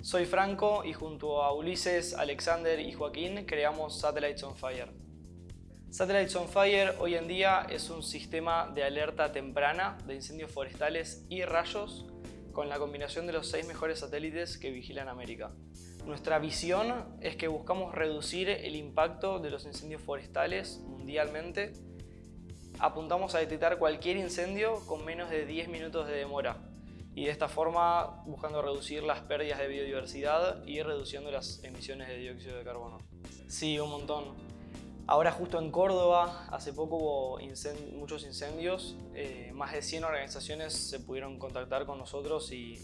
Soy Franco y junto a Ulises, Alexander y Joaquín creamos Satellites on Fire. Satellites on Fire hoy en día es un sistema de alerta temprana de incendios forestales y rayos con la combinación de los seis mejores satélites que vigilan América. Nuestra visión es que buscamos reducir el impacto de los incendios forestales mundialmente. Apuntamos a detectar cualquier incendio con menos de 10 minutos de demora y de esta forma buscando reducir las pérdidas de biodiversidad y reduciendo las emisiones de dióxido de carbono. Sí, un montón. Ahora justo en Córdoba, hace poco hubo muchos incendios, eh, más de 100 organizaciones se pudieron contactar con nosotros y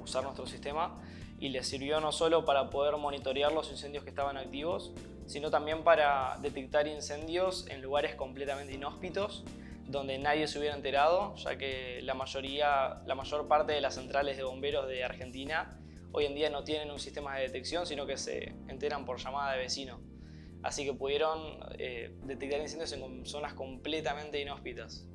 usar nuestro sistema y les sirvió no solo para poder monitorear los incendios que estaban activos, sino también para detectar incendios en lugares completamente inhóspitos donde nadie se hubiera enterado, ya que la, mayoría, la mayor parte de las centrales de bomberos de Argentina hoy en día no tienen un sistema de detección, sino que se enteran por llamada de vecino. Así que pudieron eh, detectar incendios en zonas completamente inhóspitas.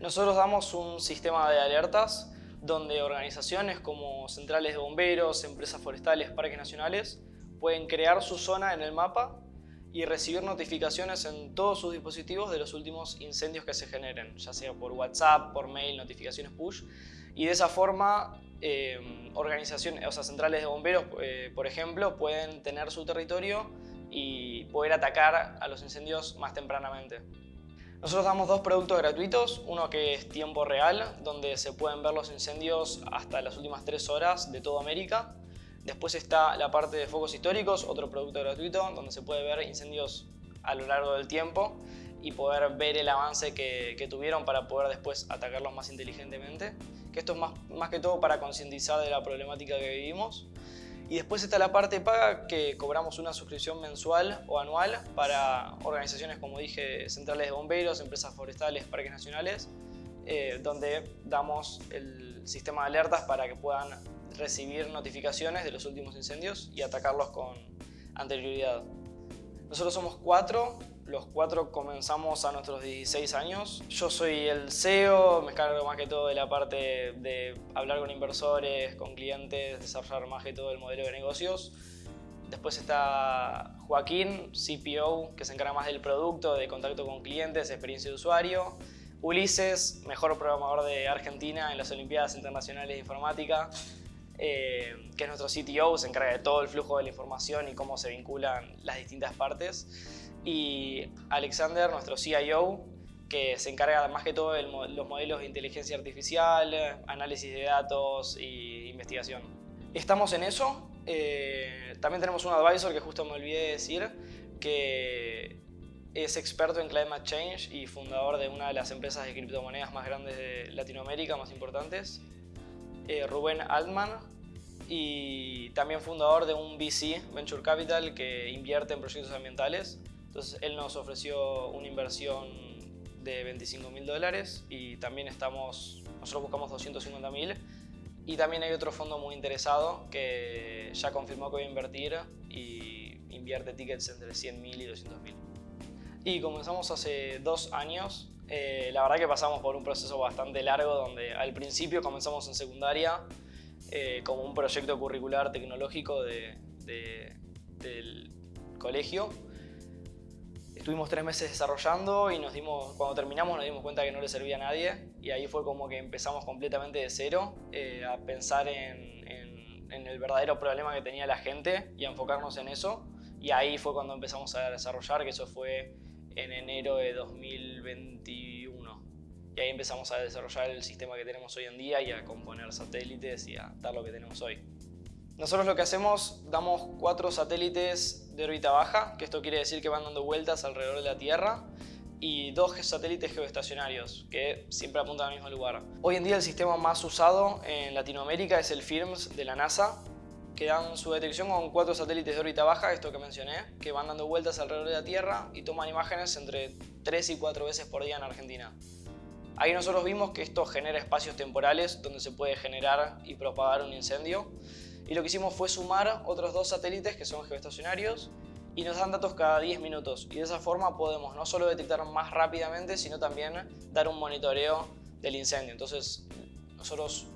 Nosotros damos un sistema de alertas donde organizaciones como centrales de bomberos, empresas forestales, parques nacionales pueden crear su zona en el mapa y recibir notificaciones en todos sus dispositivos de los últimos incendios que se generen, ya sea por WhatsApp, por mail, notificaciones push. Y de esa forma, eh, organizaciones, o sea, centrales de bomberos, eh, por ejemplo, pueden tener su territorio y poder atacar a los incendios más tempranamente. Nosotros damos dos productos gratuitos, uno que es tiempo real, donde se pueden ver los incendios hasta las últimas tres horas de toda América, Después está la parte de focos históricos, otro producto gratuito, donde se puede ver incendios a lo largo del tiempo y poder ver el avance que, tuvieron para poder después atacarlos más inteligentemente. Que esto es más, que todo para concientizar de la problemática que vivimos. Y después está la parte paga que cobramos una suscripción mensual o anual para organizaciones como dije, centrales de bomberos, empresas forestales, parques nacionales, eh, donde damos el sistema de alertas para que puedan recibir notificaciones de los últimos incendios y atacarlos con anterioridad. Nosotros somos cuatro, los cuatro comenzamos a nuestros 16 años. Yo soy el CEO, me encargo más que todo de la parte de hablar con inversores, con clientes, desarrollar más que todo el modelo de negocios. Después está Joaquín, CPO, que se encarga más del producto, de contacto con clientes, experiencia de usuario. Ulises, mejor programador de Argentina en las Olimpiadas Internacionales de Informática. Eh, que es nuestro CTO, se encarga de todo el flujo de la información y cómo se vinculan las distintas partes. Y Alexander, nuestro CIO, que se encarga más que todo de los modelos de inteligencia artificial, análisis de datos e investigación. Estamos en eso. Eh, también tenemos un advisor que justo me olvidé de decir, que es experto en climate change y fundador de una de las empresas de criptomonedas más grandes de Latinoamérica, más importantes. Eh, Rubén Altman y también fundador de un VC, Venture Capital, que invierte en proyectos ambientales. Entonces él nos ofreció una inversión de 25 mil dólares y también estamos, nosotros buscamos 250 mil y también hay otro fondo muy interesado que ya confirmó que va a invertir y invierte tickets entre 100 mil y 200 mil. Y comenzamos hace dos años eh, la verdad que pasamos por un proceso bastante largo donde al principio comenzamos en secundaria eh, como un proyecto curricular tecnológico del colegio. Estuvimos tres meses desarrollando y nos dimos, cuando terminamos nos dimos cuenta que no le servía a nadie y ahí fue como que empezamos completamente de cero eh, a pensar en, en el verdadero problema que tenía la gente y a enfocarnos en eso y ahí fue cuando empezamos a desarrollar, que eso fue en enero de 2021. Y ahí empezamos a desarrollar el sistema que tenemos hoy en día y a componer satélites y a dar lo que tenemos hoy. Nosotros lo que hacemos, damos cuatro satélites de órbita baja, que esto quiere decir que van dando vueltas alrededor de la Tierra, y dos satélites geoestacionarios, que siempre apuntan al mismo lugar. Hoy en día el sistema más usado en Latinoamérica es el FIRMS de la NASA, que dan su detección con cuatro satélites de órbita baja, esto que mencioné, que van dando vueltas alrededor de la Tierra y toman imágenes entre 3 y 4 veces por día en Argentina. Ahí nosotros vimos que esto genera espacios temporales donde se puede generar y propagar un incendio y lo que hicimos fue sumar otros dos satélites que son geoestacionarios y nos dan datos cada 10 minutos y de esa forma podemos no solo detectar más rápidamente sino también dar un monitoreo del incendio. Entonces nosotros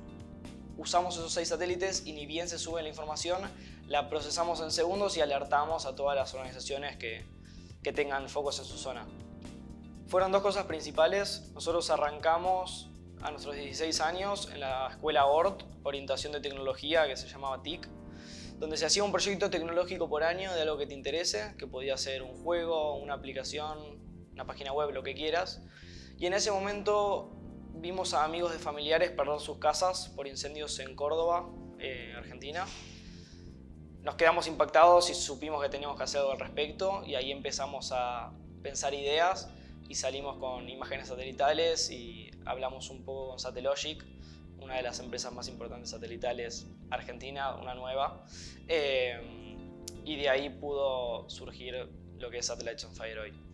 usamos esos seis satélites y ni bien se sube la información, la procesamos en segundos y alertamos a todas las organizaciones que, que tengan focos en su zona. Fueron dos cosas principales. Nosotros arrancamos a nuestros 16 años en la escuela ORT, Orientación de Tecnología, que se llamaba TIC, donde se hacía un proyecto tecnológico por año de algo que te interese, que podía ser un juego, una aplicación, una página web, lo que quieras. Y en ese momento vimos a amigos de familiares perder sus casas por incendios en Córdoba, eh, Argentina. Nos quedamos impactados y supimos que teníamos que hacer algo al respecto y ahí empezamos a pensar ideas y salimos con imágenes satelitales y hablamos un poco con Satellogic, una de las empresas más importantes satelitales argentina, una nueva. Eh, y de ahí pudo surgir lo que es Satellites on Fire hoy.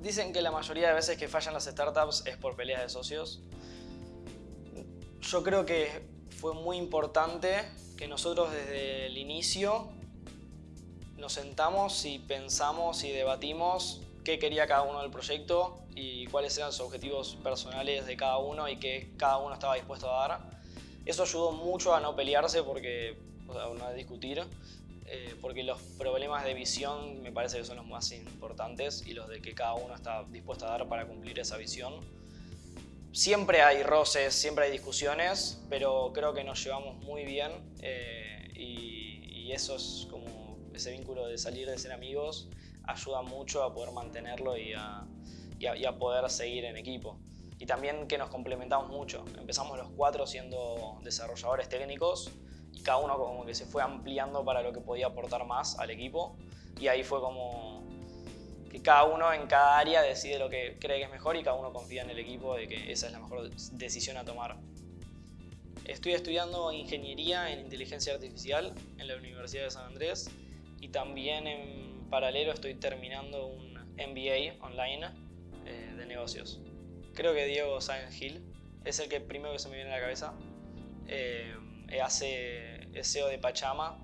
Dicen que la mayoría de veces que fallan las startups es por peleas de socios. Yo creo que fue muy importante que nosotros desde el inicio nos sentamos y pensamos y debatimos qué quería cada uno del proyecto y cuáles eran sus objetivos personales de cada uno y qué cada uno estaba dispuesto a dar. Eso ayudó mucho a no pelearse porque, o sea, no a discutir, eh, porque los problemas de visión me parece que son los más importantes y los de que cada uno está dispuesto a dar para cumplir esa visión. Siempre hay roces, siempre hay discusiones, pero creo que nos llevamos muy bien eh, y, y eso es como ese vínculo de salir de ser amigos ayuda mucho a poder mantenerlo y a, poder seguir en equipo. Y también que nos complementamos mucho. Empezamos los cuatro siendo desarrolladores técnicos y cada uno como que se fue ampliando para lo que podía aportar más al equipo. Y ahí fue como que cada uno en cada área decide lo que cree que es mejor y cada uno confía en el equipo de que esa es la mejor decisión a tomar. Estoy estudiando ingeniería en inteligencia artificial en la Universidad de San Andrés y también en paralelo estoy terminando un MBA online eh, de negocios. Creo que Diego Sáenz Gil es el que primero que se me viene a la cabeza. Eh, hace SEO de Pachama,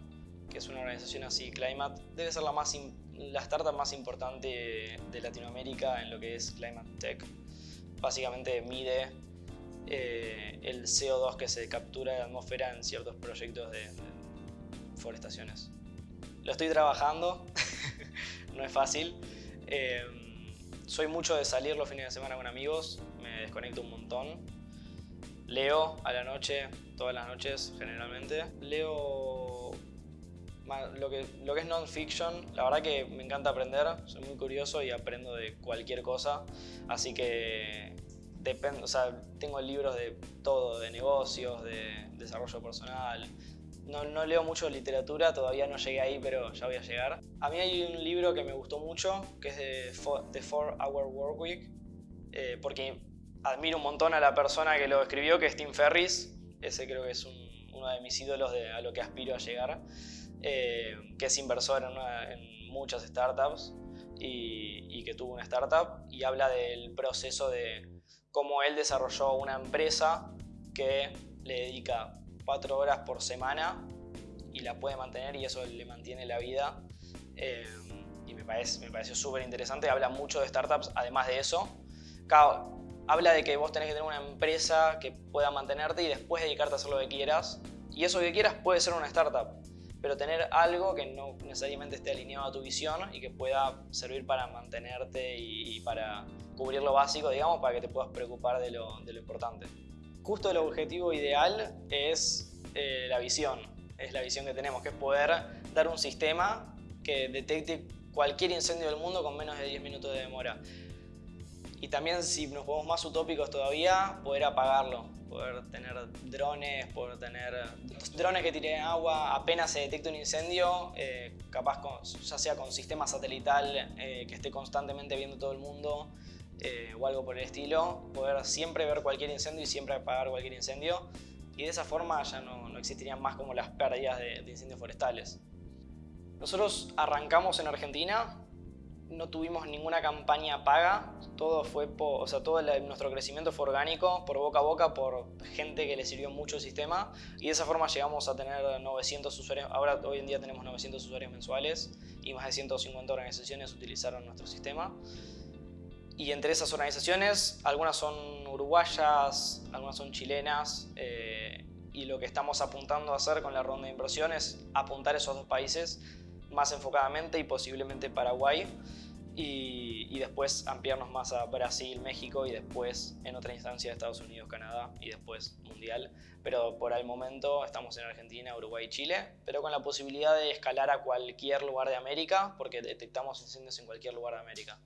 que es una organización así, Climate. Debe ser la, más la startup más importante de Latinoamérica en lo que es Climate Tech. Básicamente mide eh, el CO2 que se captura de la atmósfera en ciertos proyectos de, de forestaciones. Lo estoy trabajando, no es fácil. Eh, soy mucho de salir los fines de semana con amigos, me desconecto un montón. Leo a la noche, todas las noches generalmente. Leo lo que, es non-fiction, la verdad que me encanta aprender, soy muy curioso y aprendo de cualquier cosa, así que depende, o sea, tengo libros de todo, de negocios, de desarrollo personal, no, leo mucho literatura, todavía no llegué ahí, pero ya voy a llegar. A mí hay un libro que me gustó mucho, que es de The 4 Hour Work Week, eh, porque admiro un montón a la persona que lo escribió, que es Tim Ferris. Ese creo que es uno de mis ídolos de, a lo que aspiro a llegar, eh, que es inversor en, muchas startups y, que tuvo una startup y habla del proceso de cómo él desarrolló una empresa que le dedica cuatro horas por semana y la puede mantener y eso le mantiene la vida. Eh, y me, parece, me pareció súper interesante. Habla mucho de startups, además de eso. Habla de que vos tenés que tener una empresa que pueda mantenerte y después dedicarte a hacer lo que quieras. Y eso que quieras puede ser una startup, pero tener algo que no necesariamente esté alineado a tu visión y que pueda servir para mantenerte y, para cubrir lo básico, digamos, para que te puedas preocupar de lo, importante justo el objetivo ideal es eh, la visión, es la visión que tenemos, que es poder dar un sistema que detecte cualquier incendio del mundo con menos de 10 minutos de demora. Y también, si nos ponemos más utópicos todavía, poder apagarlo, poder tener drones, poder tener drones que tiren agua, apenas se detecta un incendio, eh, capaz ya sea con sistema satelital eh, que esté constantemente viendo todo el mundo, eh, o algo por el estilo, poder siempre ver cualquier incendio y siempre apagar cualquier incendio y de esa forma ya no, no existirían más como las pérdidas de, incendios forestales. Nosotros arrancamos en Argentina, no tuvimos ninguna campaña paga, todo fue, o sea, todo nuestro crecimiento fue orgánico, por boca a boca, por gente que le sirvió mucho el sistema. Y de esa forma llegamos a tener 900 usuarios, ahora hoy en día tenemos 900 usuarios mensuales y más de 150 organizaciones utilizaron nuestro sistema. Y entre esas organizaciones, algunas son uruguayas, algunas son chilenas, eh, y lo que estamos apuntando a hacer con la ronda de inversión es apuntar esos dos países más enfocadamente y posiblemente Paraguay y, después ampliarnos más a Brasil, México y después en otra instancia Estados Unidos, Canadá y después Mundial. Pero por el momento estamos en Argentina, Uruguay y Chile, pero con la posibilidad de escalar a cualquier lugar de América porque detectamos incendios en cualquier lugar de América.